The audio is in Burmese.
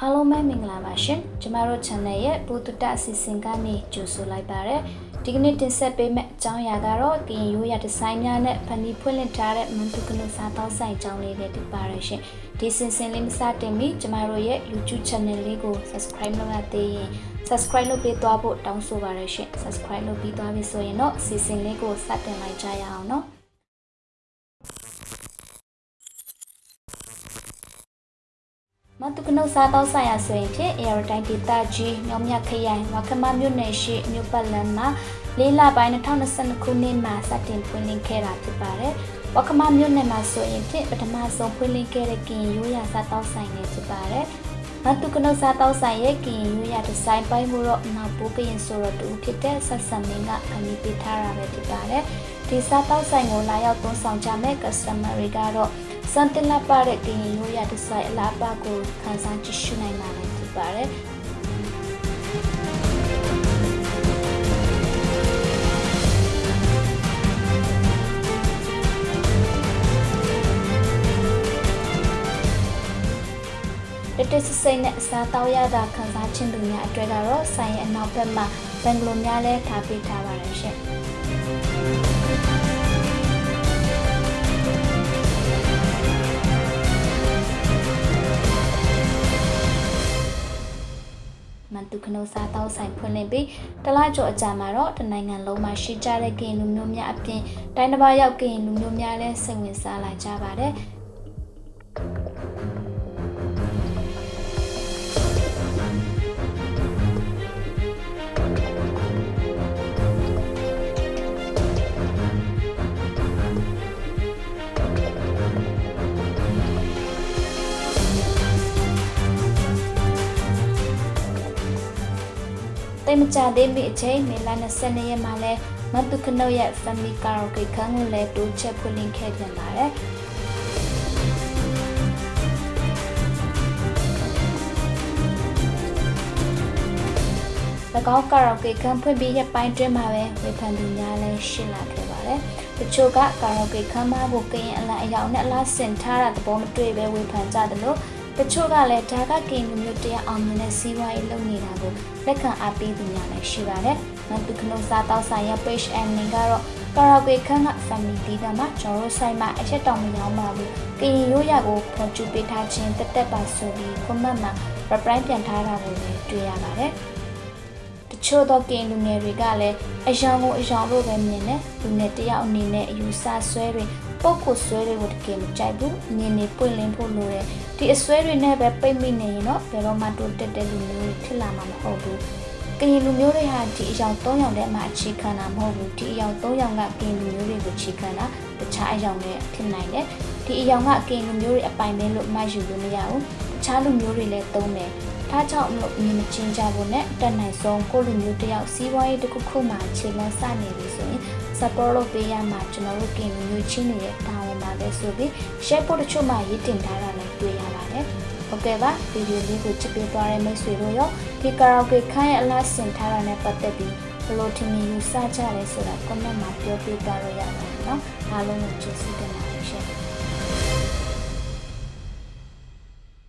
အားလုံးပဲမင်္ဂလာပါရှင်ကျမတို့ channel ရဲ့ဘူတုတအစီအစဉ်ကနေကြိုဆိုလိုက်ပါရစေဒီကနေ့တင်ဆက်ပေးမယ့်အကြောင်းအရာကတော့ကရင်ရိုးရာဒီဇိုင်းများနဲ့ဖန်တီးဖွင့်လှစ်ထားတဲ့မန်တုကနုစားတောင်းဆိုင်အကြောင်းလေးတွေတင်ပါရရှင်ဒီစင်စင်လေးမစတင်မီကျမတို့ရဲ့ YouTube channel လေးကို subscribe လုပ်ရသေးရင် subscribe လုပ်ပေးသွားဖို့တောင်းဆိုပါရရှင် subscribe လုပ်ပြီးသွားပြီဆိုရင်တော့စီစဉ်လေးကိုစတင်လိုက်ကြရအောင်နော် မတုကနုစားတောက်ဆိုင်ရာဆိုရင်ဖြင့် Air Time ဒေတာကြီးမြောင်မြခရိုင်ဝခမမြို့နယ်ရှိမြို့ပတ်လန်းမှာလေးလပိုင်း2022ခုနှစ်မှာစတင်ဖွင့်လှစ်ခဲ့တာဖြစ်ပါတယ်။ဝခမမြို့နယ်မှာဆိုရင်ဖြင့်ပထမဆုံးဖွင့်လှစ်ခဲ့တဲ့ကင်ရိုးရာစားတောက်ဆိုင်တွေဖြစ်ပါတယ်။မတုကနုစားတောက်ဆိုင်ရဲ့ကင်ရိုးရာဒီဇိုင်းပိုင်းမှုတော့နောက်ပိုးကရင်ဆိုတော့တူဖြစ်တဲ့ဆက်ဆံမင်းကခဏပေးထားတာပဲဖြစ်ပါတယ်။ဒီစားတောက်ဆိုင်ကိုလာရောက်သုံးဆောင်ကြမဲ့ customer တွေကတော့ စန်တင်လာပါတဲ့ကရင်ရိုးရာဒီဇိုင်းအလားပါကိုခန်းစားကြည့်ရှုနိုင်တာလည်းဖြစ်ပါတယ်တတစစိတ်နဲ့အစားတောက်ရတာခန်းစားခြင်းသူများအတွက်ကတော့ဆိုင်ရဲ့အနောက်ဘက်မှာဘန်ဂလိုများလဲထားပေးထားပါတယ်ရှင် မန်တုခနိုစားတောက်ဆိုင်ဖွင့်လှစ်ပြီးတလားကျော်အကြာမှာတော့တနိုင်ငံလုံးမှာရှိကြတဲ့ကရင်လူမျိုးများအပြင်တိုင်းတစ်ပါးရောက်ကရင်လူမျိုးများလည်းစိတ်ဝင်စားလာကြပါတယ် တိတ်မကြသေးမီအချိန်မေလ22ရက်မှာလဲမတုခနုတ်ရဲ့ Family Karaoke ခန်းကိုလည်းတိုးချက်ဖွင့်လှစ်ခဲ့ပြန်ပါတယ်၎င်းကာရာအိုကေခန်းဖွင့်ပြီးရက်ပိုင်းတွင်းမှာပဲဝေဖန်သူများလည်းရှင်းလာခဲ့ပါတယ်။တချို့ကကာရာအိုကေခန်းမဖို့ကရင်အလံအယောင်နဲ့အလားဆင်ထားတာသဘောမတွေ့ပဲဝေဖန်ကြတယ်လို့ တချို့ကလည်းဒါကကင်လူမျိုးတရားအောင်မြင်တဲ့စီးပွားရေးလုပ်နေတာကိုလက်ခံအားပေးသူများလည်းရှိပါတယ်။မန်တုခနုစားတောက်ဆိုင်ရဲ့ page and link ကတော့ကာရာဂွေခန်းက family တီးကမှာကျွန်တော်ဆိုင်မှာအချက်တောင်မရောင်းပါဘူး။ကရင်ရိုးရာကိုဖော်ကျူပေးထားခြင်းတက်တက်ပါဆိုပြီး comment မှာ reply ပြန်ထားတာကိုလည်းတွေ့ရပါတယ်။တချို့သောကင်လူငယ်တွေကလည်းအယောင်ကိုအယောင်လို့ပဲမြင်တယ်။လူငယ်တယောက်အနေနဲ့အယူဆဆွဲတွေ ပုတ်ကိုဆွဲတွေကိုတကယ်မကြိုက်ဘူး။မြင်နေပွင့်လင်းဖို့လိုတယ်။ဒီအဆွဲတွေနဲ့ပဲပိတ်မိနေရင်တော့ဘယ်တော့မှတိုးတက်တဲ့လူမျိုးတွေဖြစ်လာမှာမဟုတ်ဘူး။ကရင်လူမျိုးတွေဟာဒီအယောင်၃ယောက်တည်းမှာအခြေခံတာမဟုတ်ဘူး။ဒီအယောင်၃ယောက်ကကရင်လူမျိုးတွေကိုအခြေခံတာတခြားအယောင်တွေဖြစ်နိုင်တယ်။ဒီအယောင်ကကရင်လူမျိုးတွေအပိုင်ပဲလို့မှတ်ယူလို့မရဘူး။တခြားလူမျိုးတွေလည်းသုံးတယ်။ဒါကြောင့်မလို့မြင်မချင်းကြဖို့နဲ့တက်နိုင်ဆုံးကိုလူမျိုးတယောက်စီးပွားရေးတစ်ခုခုမှခြေလမ်းစနေပြီဆိုရင် support လုပ်ပေးရမှာကျွန်တော်တို့ကင်မျိုးချင်းနေတဲ့တာဝန်ပါပဲဆိုပြီး share ဖို့တချို့မှရေးတင်ထားတာလည်းတွေ့ရပါတယ်။ဟုတ်ကဲ့ပါဗီဒီယိုလေးကိုကြည့်ပေးသွားတဲ့မိတ်ဆွေတို့ရောဒီကာရာအိုကေခိုင်းရဲ့အလားဆင်ထားတာနဲ့ပတ်သက်ပြီးဘယ်လိုထင်မြင်ယူဆကြလဲဆိုတာ comment မှာပြောပြသွားလို့ရပါတယ်နော်။အားလုံးကိုကျေးဇူးတင်ပါတယ်